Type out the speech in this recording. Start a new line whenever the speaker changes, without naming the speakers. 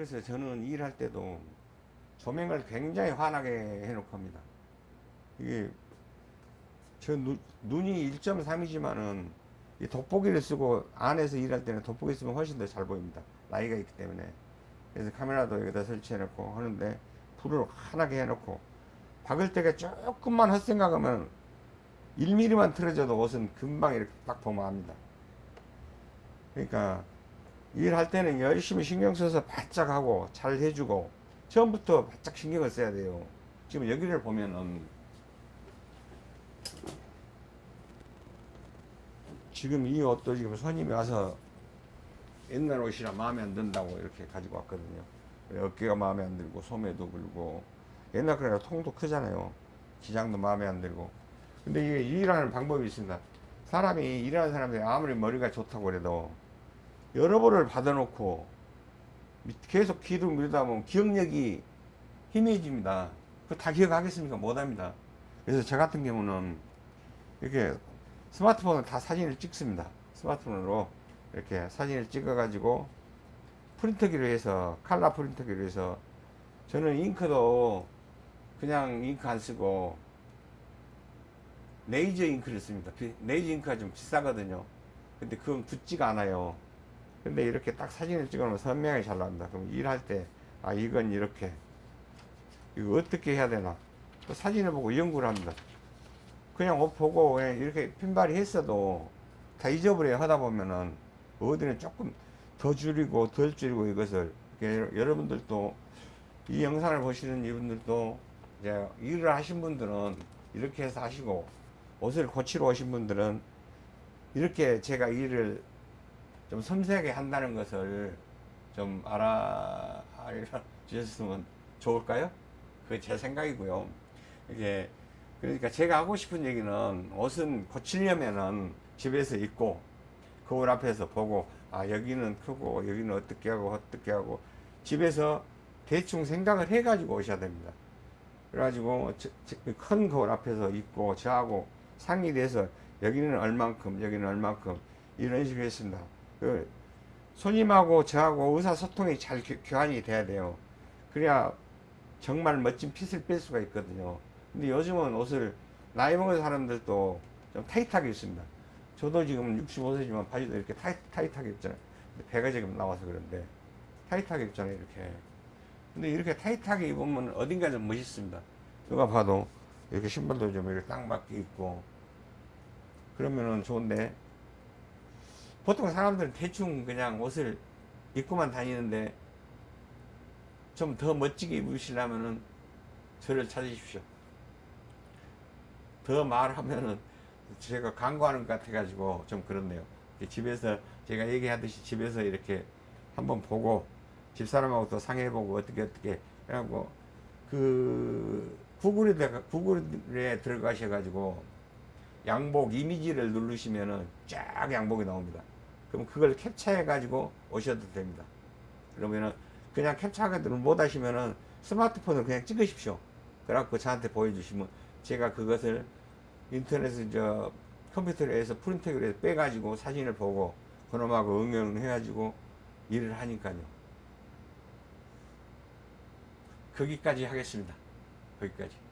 그래서 저는 일할 때도 조명을 굉장히 환하게 해놓고 합니다. 이게 저 눈, 눈이 1.3이지만은 이 돋보기를 쓰고 안에서 일할 때는 돋보기 쓰면 훨씬 더 잘 보입니다. 나이가 있기 때문에. 그래서 카메라도 여기다 설치해놓고 하는데 불을 환하게 해놓고 박을 때가 조금만 헛생각하면 1mm만 틀어져도 옷은 금방 이렇게 딱 압니다. 그러니까 일할 때는 열심히 신경 써서 바짝 하고 잘 해주고 처음부터 바짝 신경을 써야 돼요. 지금 여기를 보면은 지금 이 옷도 지금 손님이 와서 옛날 옷이라 마음에 안 든다고 이렇게 가지고 왔거든요. 어깨가 마음에 안 들고 소매도 불고 옛날 그래가 통도 크잖아요. 기장도 마음에 안 들고. 근데 이게 일하는 방법이 있습니다. 사람이 일하는 사람들이 아무리 머리가 좋다고 그래도 여러 번을 받아놓고 계속 기도 밀다 보면 기억력이 희미해집니다. 그다 기억하겠습니까? 못합니다. 그래서 저 같은 경우는 이렇게 스마트폰으로 다 사진을 찍습니다. 스마트폰으로 이렇게 사진을 찍어가지고 프린터기로 해서 칼라 프린터기로 해서 저는 잉크도 그냥 잉크 안 쓰고 레이저 잉크를 씁니다. 비- 레이저 잉크가 좀 비싸거든요. 근데 그건 붙지가 않아요. 근데 이렇게 딱 사진을 찍어놓으면 선명하게 잘 나옵니다. 그럼 일할 때, 아, 이건 이렇게. 이거 어떻게 해야 되나. 또 사진을 보고 연구를 합니다. 그냥 옷 보고 그냥 이렇게 핀발이 했어도 다 잊어버려 하다 보면은 어디는 조금 더 줄이고 덜 줄이고 이것을 여러분들도 이 영상을 보시는 이분들도 이제 일을 하신 분들은 이렇게 해서 하시고 옷을 고치러 오신 분들은 이렇게 제가 일을 좀 섬세하게 한다는 것을 좀 알아 주셨으면 좋을까요? 그게 제 생각이고요. 이게 그러니까 제가 하고 싶은 얘기는 옷은 고치려면은 집에서 입고 거울 앞에서 보고 아 여기는 크고 여기는 어떻게 하고 어떻게 하고 집에서 대충 생각을 해 가지고 오셔야 됩니다. 그래가지고 저- 저- 큰 거울 앞에서 입고 저하고 상의돼서 여기는 얼만큼 여기는 얼만큼 이런 식으로 했습니다. 그 손님하고 저하고 의사소통이 잘 교- 교환이 돼야 돼요. 그래야 정말 멋진 핏을 뺄 수가 있거든요. 근데 요즘은 옷을 나이 먹은 사람들도 좀 타이트하게 입습니다. 저도 지금 65세지만 바지도 이렇게 타이, 타이트하게 입잖아요. 배가 지금 나와서 그런데 타이트하게 입잖아요, 이렇게. 근데 이렇게 타이트하게 입으면 어딘가 좀 멋있습니다. 누가 봐도 이렇게 신발도 좀 이렇게 딱 맞게 입고 그러면은 좋은데 보통 사람들은 대충 그냥 옷을 입고만 다니는데 좀 더 멋지게 입으시려면은 저를 찾으십시오. 더 말하면은 제가 광고하는 것 같아가지고 좀 그렇네요. 집에서 제가 얘기하듯이 집에서 이렇게 한번 보고 집사람하고 또 상의해보고 어떻게 어떻게 해갖고 그 구글에 구글에 들어가셔가지고 양복 이미지를 누르시면은 쫙 양복이 나옵니다. 그럼 그걸 캡처해 가지고 오셔도 됩니다. 그러면은 그냥 캡처하기를 못 하시면은 스마트폰으로 그냥 찍으십시오. 그래갖고 저한테 보여주시면 제가 그것을 인터넷에 저 컴퓨터에서 프린트를 해서 빼가지고 사진을 보고 그놈하고 응용을 해가지고 일을 하니까요. 거기까지 하겠습니다. 거기까지.